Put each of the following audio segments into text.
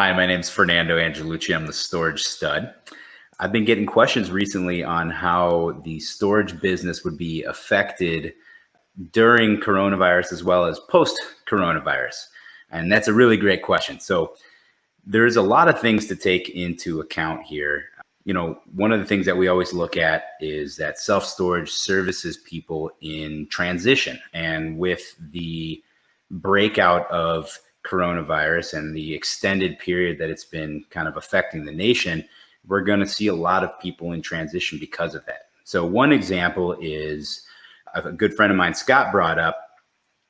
Hi, my name is Fernando Angelucci. I'm the storage stud. I've been getting questions recently on how the storage business would be affected during coronavirus as well as post coronavirus. And that's a really great question. So there's a lot of things to take into account here. You know, one of the things that we always look at is that self storage services people in transition. And with the breakout of coronavirus and the extended period that it's been kind of affecting the nation, we're going to see a lot of people in transition because of that. So one example is a good friend of mine, Scott, brought up.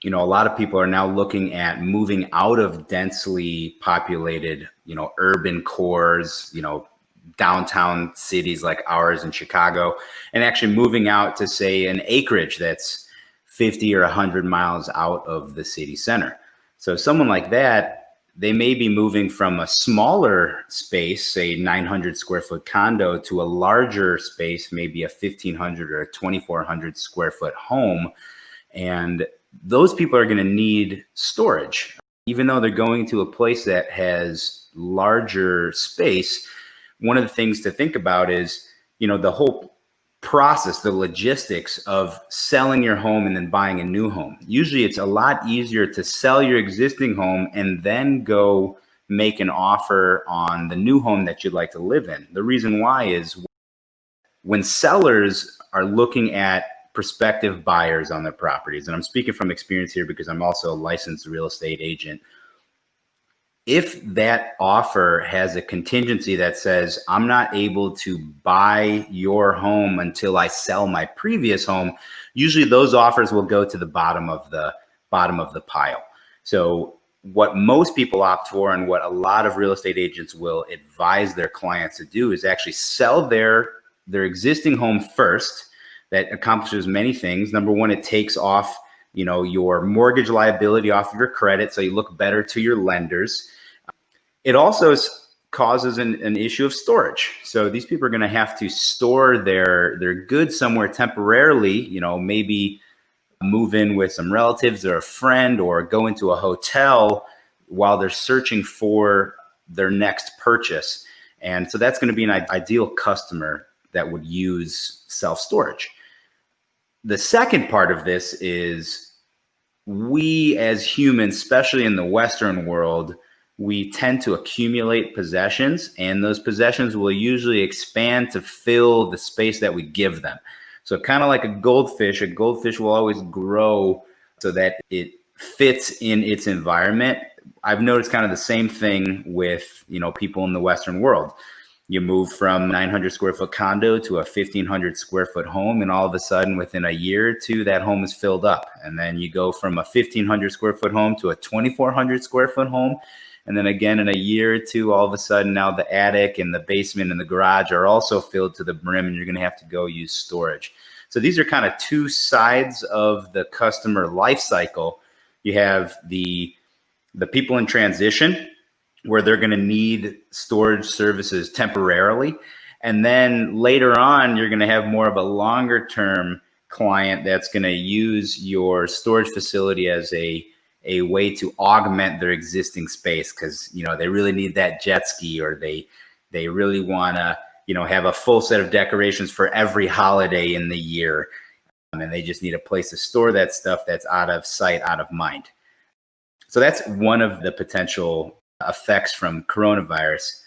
You know, a lot of people are now looking at moving out of densely populated, you know, urban cores, you know, downtown cities like ours in Chicago, and actually moving out to say an acreage that's 50 or 100 miles out of the city center. So someone like that, they may be moving from a smaller space, say 900 square foot condo to a larger space, maybe a 1500 or a 2400 square foot home. And those people are going to need storage. Even though they're going to a place that has larger space, one of the things to think about is, you know, the whole process, the logistics of selling your home and then buying a new home. Usually it's a lot easier to sell your existing home and then go make an offer on the new home that you'd like to live in. The reason why is when sellers are looking at prospective buyers on their properties, and I'm speaking from experience here because I'm also a licensed real estate agent if that offer has a contingency that says I'm not able to buy your home until I sell my previous home, usually those offers will go to the bottom of the bottom of the pile. So what most people opt for and what a lot of real estate agents will advise their clients to do is actually sell their their existing home first that accomplishes many things. Number one, it takes off you know, your mortgage liability off of your credit. So you look better to your lenders. It also causes an, an issue of storage. So these people are going to have to store their, their goods somewhere temporarily, you know, maybe move in with some relatives or a friend or go into a hotel while they're searching for their next purchase. And so that's going to be an ideal customer that would use self-storage. The second part of this is we as humans, especially in the Western world, we tend to accumulate possessions and those possessions will usually expand to fill the space that we give them. So kind of like a goldfish, a goldfish will always grow so that it fits in its environment. I've noticed kind of the same thing with, you know, people in the Western world you move from 900 square foot condo to a 1500 square foot home and all of a sudden within a year or two that home is filled up and then you go from a 1500 square foot home to a 2400 square foot home and then again in a year or two all of a sudden now the attic and the basement and the garage are also filled to the brim and you're going to have to go use storage so these are kind of two sides of the customer life cycle you have the the people in transition where they're going to need storage services temporarily. And then later on, you're going to have more of a longer term client that's going to use your storage facility as a a way to augment their existing space because you know they really need that jet ski or they they really want to you know have a full set of decorations for every holiday in the year um, and they just need a place to store that stuff that's out of sight out of mind so that's one of the potential effects from coronavirus.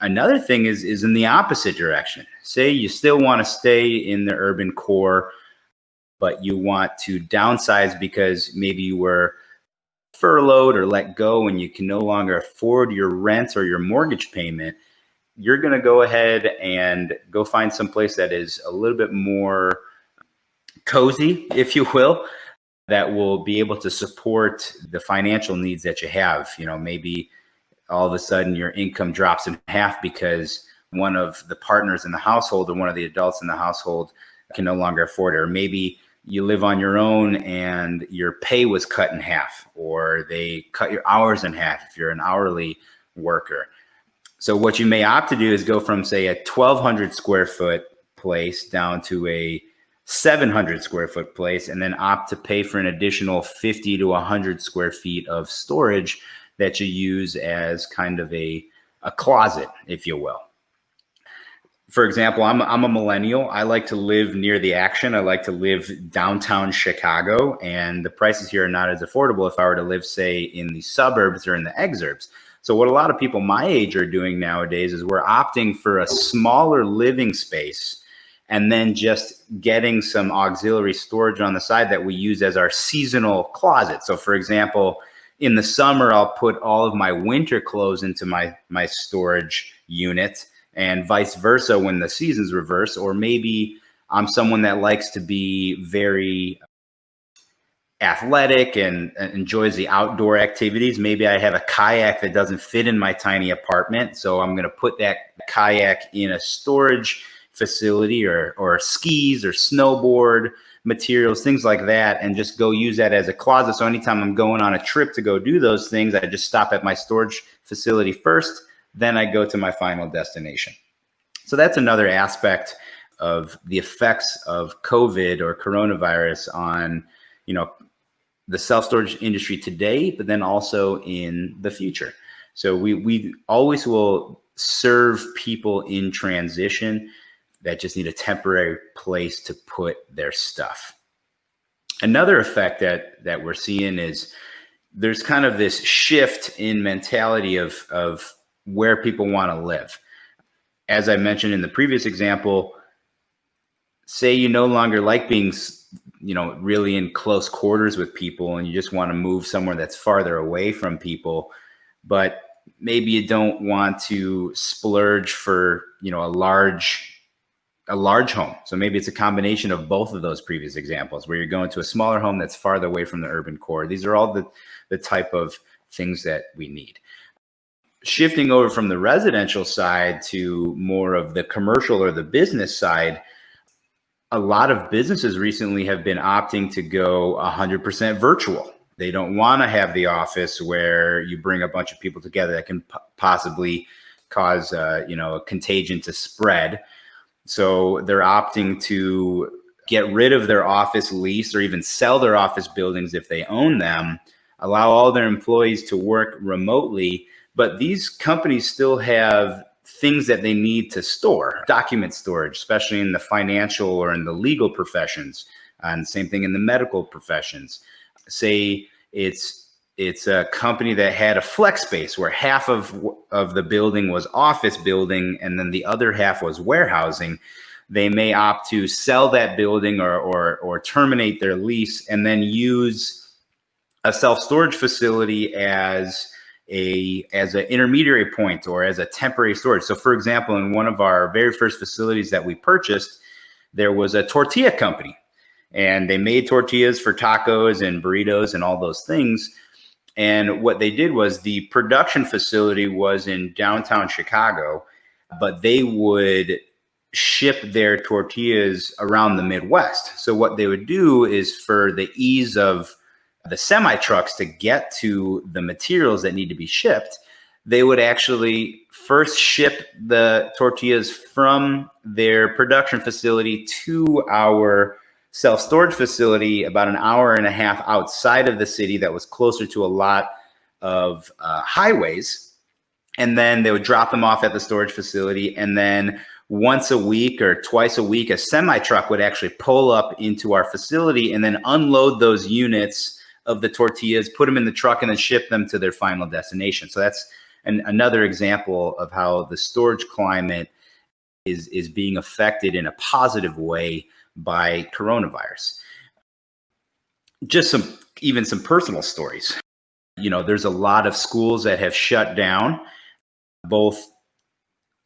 Another thing is, is in the opposite direction. Say you still want to stay in the urban core, but you want to downsize because maybe you were furloughed or let go and you can no longer afford your rent or your mortgage payment, you're going to go ahead and go find some place that is a little bit more cozy, if you will, that will be able to support the financial needs that you have. You know, maybe all of a sudden your income drops in half because one of the partners in the household or one of the adults in the household can no longer afford it. Or maybe you live on your own and your pay was cut in half, or they cut your hours in half if you're an hourly worker. So what you may opt to do is go from say a 1200 square foot place down to a 700 square foot place and then opt to pay for an additional 50 to 100 square feet of storage that you use as kind of a, a closet, if you will. For example, I'm, I'm a millennial. I like to live near the action. I like to live downtown Chicago, and the prices here are not as affordable if I were to live, say, in the suburbs or in the exurbs. So, what a lot of people my age are doing nowadays is we're opting for a smaller living space and then just getting some auxiliary storage on the side that we use as our seasonal closet. So for example, in the summer, I'll put all of my winter clothes into my, my storage unit and vice versa when the seasons reverse. Or maybe I'm someone that likes to be very athletic and, and, enjoys the outdoor activities. Maybe I have a kayak that doesn't fit in my tiny apartment. So I'm going to put that kayak in a storage facility or, or skis or snowboard materials, things like that, and just go use that as a closet. So anytime I'm going on a trip to go do those things, I just stop at my storage facility first, then I go to my final destination. So that's another aspect of the effects of COVID or coronavirus on, you know, the self-storage industry today, but then also in the future. So we, we always will serve people in transition that just need a temporary place to put their stuff. Another effect that that we're seeing is there's kind of this shift in mentality of of where people want to live. As I mentioned in the previous example, say you no longer like being you know really in close quarters with people and you just want to move somewhere that's farther away from people but maybe you don't want to splurge for you know a large a large home. So maybe it's a combination of both of those previous examples where you're going to a smaller home that's farther away from the urban core. These are all the, the type of things that we need. Shifting over from the residential side to more of the commercial or the business side, a lot of businesses recently have been opting to go 100% virtual. They don't want to have the office where you bring a bunch of people together that can possibly cause, uh, you know, a contagion to spread. So they're opting to get rid of their office lease or even sell their office buildings if they own them, allow all their employees to work remotely. But these companies still have things that they need to store, document storage, especially in the financial or in the legal professions, and same thing in the medical professions. Say it's it's a company that had a flex space where half of of the building was office building and then the other half was warehousing they may opt to sell that building or or, or terminate their lease and then use a self-storage facility as a as an intermediary point or as a temporary storage so for example in one of our very first facilities that we purchased there was a tortilla company and they made tortillas for tacos and burritos and all those things and what they did was the production facility was in downtown Chicago, but they would ship their tortillas around the Midwest. So what they would do is for the ease of the semi trucks to get to the materials that need to be shipped, they would actually first ship the tortillas from their production facility to our self-storage facility about an hour and a half outside of the city that was closer to a lot of uh, highways. And then they would drop them off at the storage facility. And then once a week or twice a week, a semi truck would actually pull up into our facility and then unload those units of the tortillas, put them in the truck, and then ship them to their final destination. So that's an, another example of how the storage climate is, is being affected in a positive way by coronavirus. Just some, even some personal stories. You know, there's a lot of schools that have shut down, both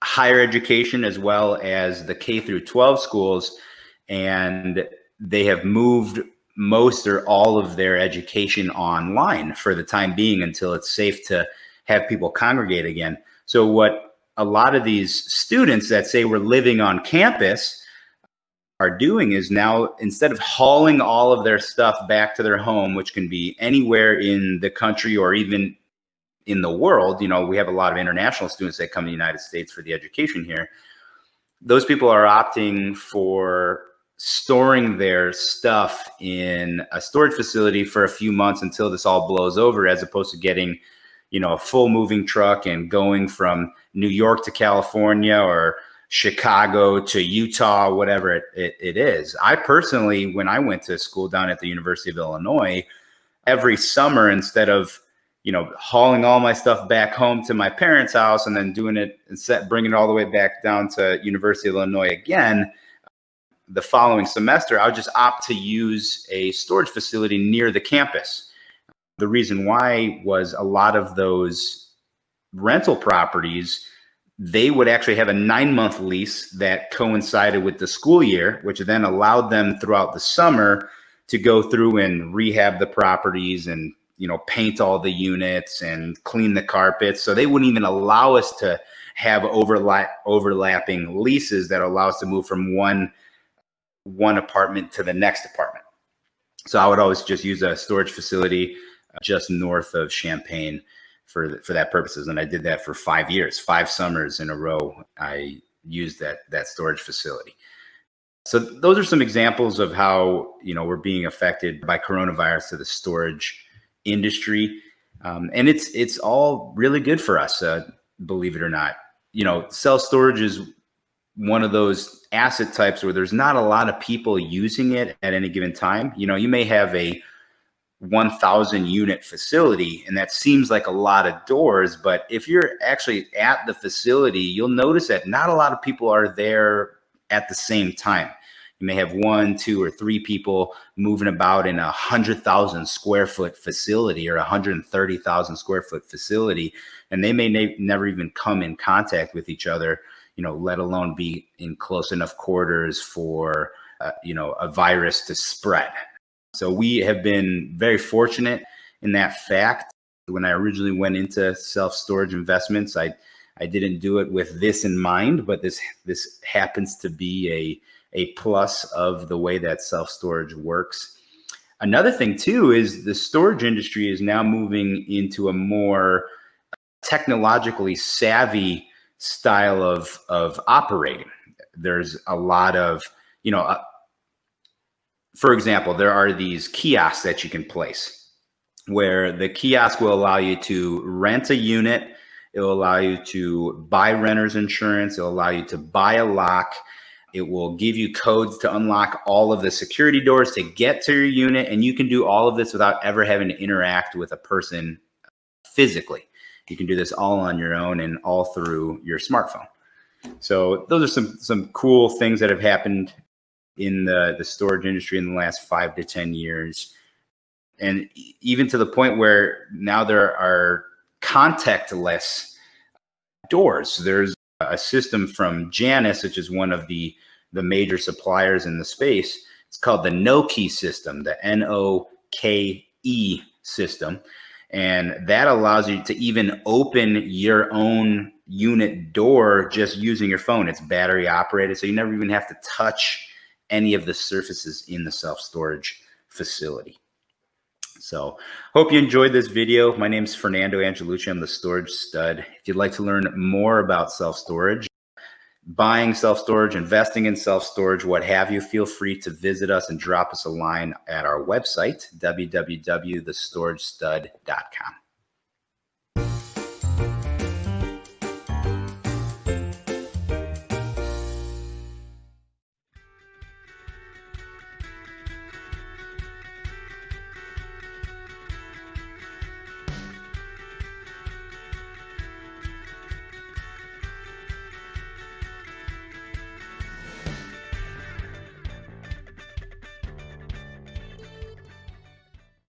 higher education as well as the K through 12 schools, and they have moved most or all of their education online for the time being until it's safe to have people congregate again. So what a lot of these students that say we're living on campus are doing is now instead of hauling all of their stuff back to their home, which can be anywhere in the country or even in the world, you know, we have a lot of international students that come to the United States for the education here. Those people are opting for storing their stuff in a storage facility for a few months until this all blows over, as opposed to getting, you know, a full moving truck and going from New York to California or Chicago to Utah, whatever it, it, it is. I personally, when I went to school down at the University of Illinois, every summer, instead of you know, hauling all my stuff back home to my parents' house and then doing it and set, bringing it all the way back down to University of Illinois again, the following semester, I would just opt to use a storage facility near the campus. The reason why was a lot of those rental properties, they would actually have a nine month lease that coincided with the school year, which then allowed them throughout the summer to go through and rehab the properties and you know, paint all the units and clean the carpets. So they wouldn't even allow us to have overlap overlapping leases that allow us to move from one one apartment to the next apartment. So I would always just use a storage facility uh, just north of Champaign for for that purposes, and I did that for five years, five summers in a row. I used that that storage facility. So those are some examples of how you know we're being affected by coronavirus to the storage industry. Um, and it's it's all really good for us, uh, believe it or not. You know, self storage is one of those asset types where there's not a lot of people using it at any given time. You know, you may have a 1000 unit facility and that seems like a lot of doors, but if you're actually at the facility, you'll notice that not a lot of people are there at the same time. You may have one, two, or three people moving about in a hundred thousand square foot facility or a hundred and thirty thousand square foot facility, and they may ne never even come in contact with each other. You know, let alone be in close enough quarters for uh, you know a virus to spread. So we have been very fortunate in that fact. When I originally went into self storage investments, I I didn't do it with this in mind, but this this happens to be a a plus of the way that self storage works. Another thing too is the storage industry is now moving into a more technologically savvy style of of operating. There's a lot of you know, uh, for example, there are these kiosks that you can place where the kiosk will allow you to rent a unit. It will allow you to buy renter's insurance. It will allow you to buy a lock it will give you codes to unlock all of the security doors to get to your unit. And you can do all of this without ever having to interact with a person physically. You can do this all on your own and all through your smartphone. So those are some, some cool things that have happened in the, the storage industry in the last five to 10 years. And even to the point where now there are contactless doors. There's a system from Janus, which is one of the the major suppliers in the space. It's called the no key system, the N O K E system. And that allows you to even open your own unit door just using your phone. It's battery operated, so you never even have to touch any of the surfaces in the self storage facility. So hope you enjoyed this video. My name is Fernando Angelucci. I'm the storage stud. If you'd like to learn more about self-storage, buying self-storage, investing in self-storage, what have you, feel free to visit us and drop us a line at our website, www.thestoragestud.com.